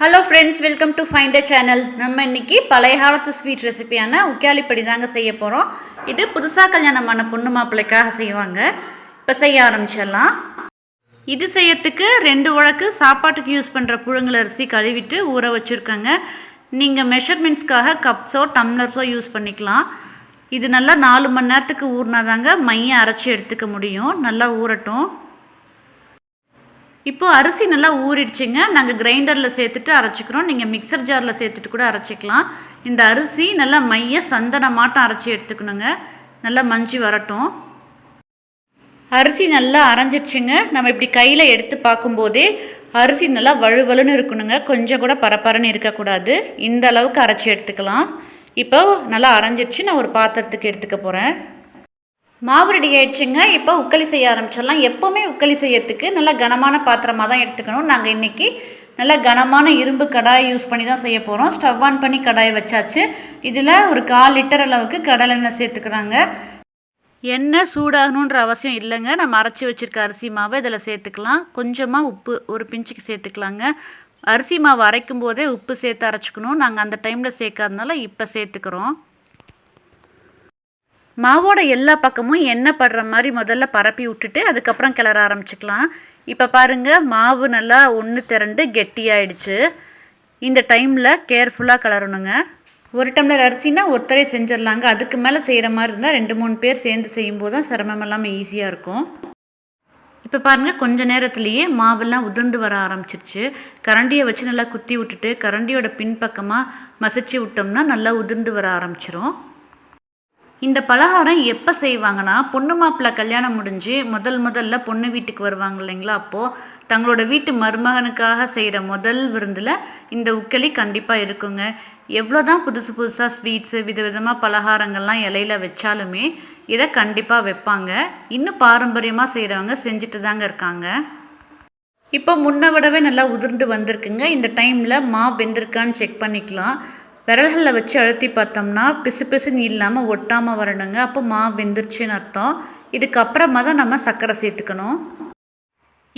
Hello friends welcome to find a channel நம்ம இன்னைக்கு பழைய காலத்து ஸ்வீட் ரெசிபியான உக்காளிப்படி தாங்க செய்ய போகிறோம் இது புதுசாக கல்யாணமான பொண்ணு மாப்பிள்ளைக்காக செய்வாங்க. இப்போ செய்ய ஆரம்பிச்சிடலாம். இது செய்யறதுக்கு ரெண்டு உழக்கு சாப்பாட்டுக்கு யூஸ் பண்ணுற புழுங்கல் அரிசி கழுவிட்டு ஊற வச்சுருக்கேங்க. நீங்கள் மெஷர்மெண்ட்ஸ்க்காக கப்ஸோ டம்ளர்ஸோ யூஸ் பண்ணிக்கலாம். இது நல்லா நாலு மணி நேரத்துக்கு ஊறினாதாங்க மையம் அரைச்சி எடுத்துக்க முடியும். நல்லா ஊறட்டும். இப்போ அரிசி நல்லா ஊறிடுச்சுங்க. நாங்கள் கிரைண்டரில் சேர்த்துட்டு அரைச்சிக்கிறோம். நீங்கள் மிக்சர் ஜாரில் சேர்த்துட்டு கூட அரைச்சிக்கலாம். இந்த அரிசி நல்லா மைய சந்தனமாட்டம் அரைச்சி எடுத்துக்கணுங்க. நல்லா மஞ்சி வரட்டும். அரிசி நல்லா அரைஞ்சிடுச்சுங்க நம்ம இப்படி கையில் எடுத்து பார்க்கும்போதே அரிசி நல்லா வழுவலுன்னு இருக்கணுங்க. கொஞ்சம் கூட பரபரன்னு இருக்கக்கூடாது. இந்த அளவுக்கு அரைச்சி எடுத்துக்கலாம். இப்போ நல்லா அரைஞ்சிடுச்சு நான் ஒரு பாத்திரத்துக்கு எடுத்துக்க போகிறேன் மாவு ரெடி ஆயிடுச்சுங்க. இப்போ உக்களி செய்ய ஆரம்பிச்சிடலாம். எப்போவுமே உக்களி செய்யறதுக்கு நல்லா கனமான பாத்திரமாக தான் எடுத்துக்கணும். நாங்கள் இன்றைக்கி நல்லா கனமான இரும்பு கடாய் யூஸ் பண்ணி தான் செய்ய போகிறோம் ஸ்டவ் ஆன் பண்ணி கடாய் வச்சாச்சு. இதில் ஒரு கால் லிட்டர் அளவுக்கு கடலெண்ணெய் சேர்த்துக்கிறாங்க. எண்ணெய் சூடாகணுன்ற அவசியம் இல்லைங்க. நம்ம அரைச்சி வச்சுருக்க அரிசி மாவை இதில் சேர்த்துக்கலாம். கொஞ்சமாக உப்பு ஒரு பிஞ்சுக்கு சேர்த்துக்கலாங்க. அரிசி மாவு அரைக்கும் போதே உப்பு சேர்த்து அரைச்சிக்கணும். நாங்கள் அந்த டைமில் சேர்க்காதனால இப்போ சேர்த்துக்கிறோம். மாவோட எல்லா பக்கமும் எண்ணெய் படுற மாதிரி முதல்ல பரப்பி விட்டுட்டு அதுக்கப்புறம் கிளற ஆரம்பிச்சுக்கலாம். இப்போ பாருங்கள் மாவு நல்லா ஒன்று திரண்டு கெட்டியாயிடுச்சு. இந்த டைமில் கேர்ஃபுல்லாக கிளறணுங்க. ஒரு டம்ளர் அரிசினா ஒருத்தரே செஞ்சிடலாங்க. அதுக்கு மேலே செய்கிற மாதிரி இருந்தால் ரெண்டு மூணு பேர் சேர்ந்து செய்யும்போது தான் சிரமம் இல்லாமல் ஈஸியாக இருக்கும். இப்போ பாருங்கள் கொஞ்ச நேரத்துலேயே மாவெல்லாம் உதிர்ந்து வர ஆரம்பிச்சிருச்சு. கரண்டியை வச்சு நல்லா குத்தி விட்டுட்டு கரண்டியோட பின்பக்கமாக மசிச்சு விட்டோம்னா நல்லா உதிர்ந்து வர ஆரம்பிச்சிரும். இந்த பலகாரம் எப்போ செய்வாங்கன்னா பொண்ணு மாப்பிள்ளை கல்யாணம் முடிஞ்சு முதல் முதல்ல பொண்ணு வீட்டுக்கு வருவாங்க இல்லைங்களா? அப்போது தங்களோட வீட்டு மருமகனுக்காக செய்கிற முதல் விருந்தில் இந்த உக்களி கண்டிப்பாக இருக்குங்க. எவ்வளோ தான் புதுசு புதுசாக ஸ்வீட்ஸு விதவிதமாக பலகாரங்கள்லாம் இலையில வச்சாலுமே இதை கண்டிப்பாக வைப்பாங்க. இன்னும் பாரம்பரியமாக செய்கிறவங்க செஞ்சுட்டு தாங்க இருக்காங்க. இப்போ முன்ன விடவே நல்லா உதிர்ந்து வந்திருக்குங்க. இந்த டைமில் மா வெந்திருக்கான்னு செக் பண்ணிக்கலாம். விரல்களில் வச்சு அழுத்தி பார்த்தோம்னா பிசு பிசுன்னு இல்லாமல் ஒட்டாமல் வரணுங்க. அப்போ மா வெந்துருச்சுன்னு அர்த்தம். இதுக்கப்புறமா தான் நம்ம சர்க்கரை சேர்த்துக்கணும்.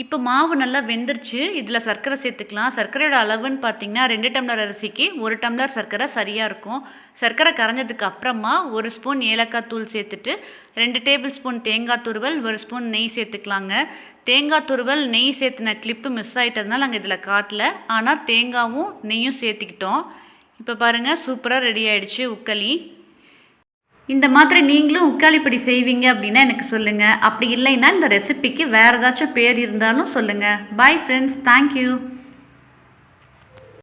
இப்போ மாவு நல்லா வெந்துருச்சு. இதில் சர்க்கரை சேர்த்துக்கலாம். சர்க்கரையோட அளவுன்னு பார்த்தீங்கன்னா ரெண்டு டம்ளர் அரிசிக்கு ஒரு டம்ளர் சர்க்கரை சரியாக இருக்கும். சர்க்கரை கரைஞ்சதுக்கு அப்புறமா ஒரு ஸ்பூன் ஏலக்காய் தூள் சேர்த்துட்டு ரெண்டு டேபிள் ஸ்பூன் தேங்காய் துருவல் ஒரு ஸ்பூன் நெய் சேர்த்துக்கலாங்க. தேங்காய் துருவல் நெய் சேர்த்துன கிளிப்பு மிஸ் ஆகிட்டதுனால நாங்கள் இதில் காட்டல. ஆனால் தேங்காவும் நெய்யும் சேர்த்துக்கிட்டோம். இப்போ பாருங்கள் சூப்பராக ரெடி ஆகிடுச்சு உக்களி. இந்த மாதிரி நீங்களும் உக்காளிப்படி செய்வீங்க அப்படின்னா எனக்கு சொல்லுங்கள் அப்படி இல்லைன்னா இந்த ரெசிபிக்கு வேறு ஏதாச்சும் பேர் இருந்தாலும் சொல்லுங்கள் பாய் ஃப்ரெண்ட்ஸ் தேங்க்யூ